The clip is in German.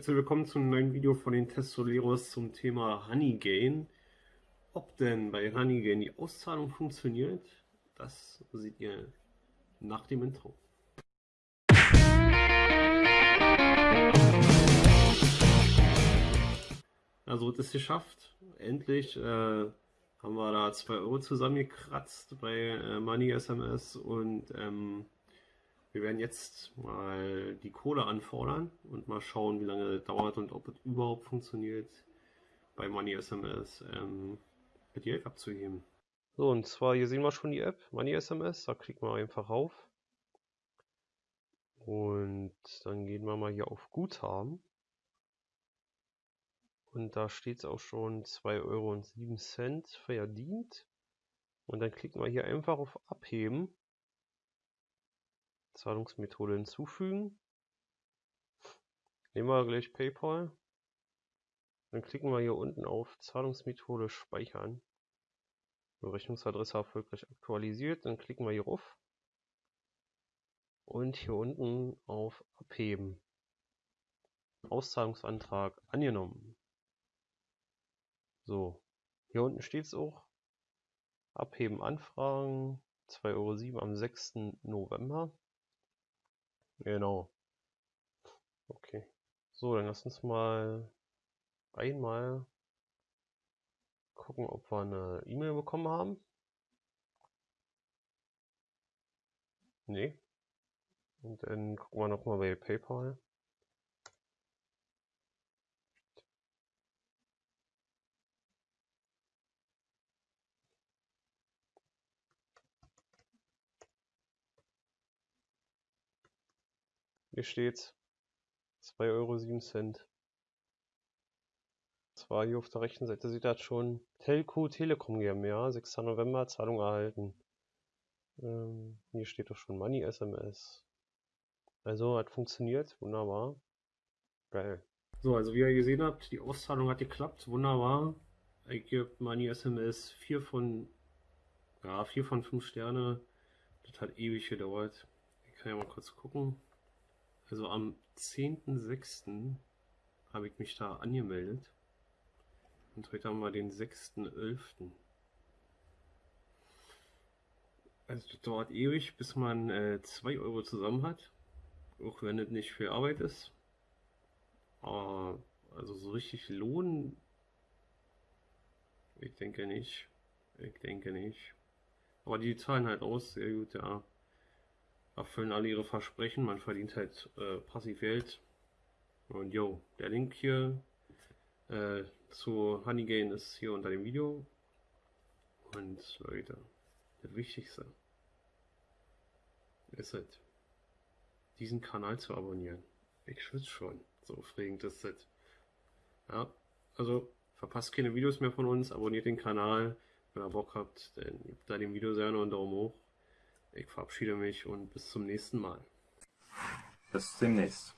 Herzlich willkommen zum neuen Video von den Testoleros zum Thema Honeygain. Ob denn bei Honeygain die Auszahlung funktioniert, das seht ihr nach dem Intro. Also es ist geschafft. Endlich äh, haben wir da 2 Euro zusammengekratzt bei äh, Money SMS und ähm, wir werden jetzt mal die Kohle anfordern und mal schauen, wie lange das dauert und ob es überhaupt funktioniert, bei Money SMS ähm, mit die App abzuheben. So, und zwar hier sehen wir schon die App, Money SMS, da klicken wir einfach auf. Und dann gehen wir mal hier auf Guthaben. Und da steht es auch schon 2,07 Euro verdient. Und dann klicken wir hier einfach auf Abheben. Zahlungsmethode hinzufügen. Nehmen wir gleich PayPal. Dann klicken wir hier unten auf Zahlungsmethode speichern. Berechnungsadresse erfolgreich aktualisiert. Dann klicken wir hier auf. Und hier unten auf Abheben. Auszahlungsantrag angenommen. So, hier unten steht es auch. Abheben Anfragen 2,07 Euro am 6. November. Genau. Okay. So, dann lass uns mal einmal gucken, ob wir eine E-Mail bekommen haben. Nee. Und dann gucken wir nochmal bei PayPal. Hier steht's. 2,07 Euro. Zwar hier auf der rechten Seite sieht das schon. Telco Telekom GmbH, 6. November, Zahlung erhalten. Ähm, hier steht doch schon Money SMS. Also hat funktioniert, wunderbar. Geil. So, also wie ihr gesehen habt, die Auszahlung hat geklappt, wunderbar. Ich gebe Money SMS 4 von, ja, 4 von 5 Sterne. Das hat ewig gedauert. Ich kann ja mal kurz gucken. Also am 10.06. habe ich mich da angemeldet. Und heute haben wir den 6.11. Also das dauert ewig, bis man 2 äh, Euro zusammen hat. Auch wenn es nicht viel Arbeit ist. Aber also so richtig lohnen. Ich denke nicht. Ich denke nicht. Aber die zahlen halt aus, sehr gut, ja erfüllen alle ihre Versprechen, man verdient halt äh, passiv Geld. Und yo, der Link hier äh, zu Honeygain ist hier unter dem Video. Und Leute, das Wichtigste ist halt, diesen Kanal zu abonnieren. Ich schwitze schon, so aufregend ist das. Ja, also verpasst keine Videos mehr von uns, abonniert den Kanal, wenn ihr Bock habt, dann gebt da dem Video gerne einen Daumen hoch. Ich verabschiede mich und bis zum nächsten Mal. Bis demnächst.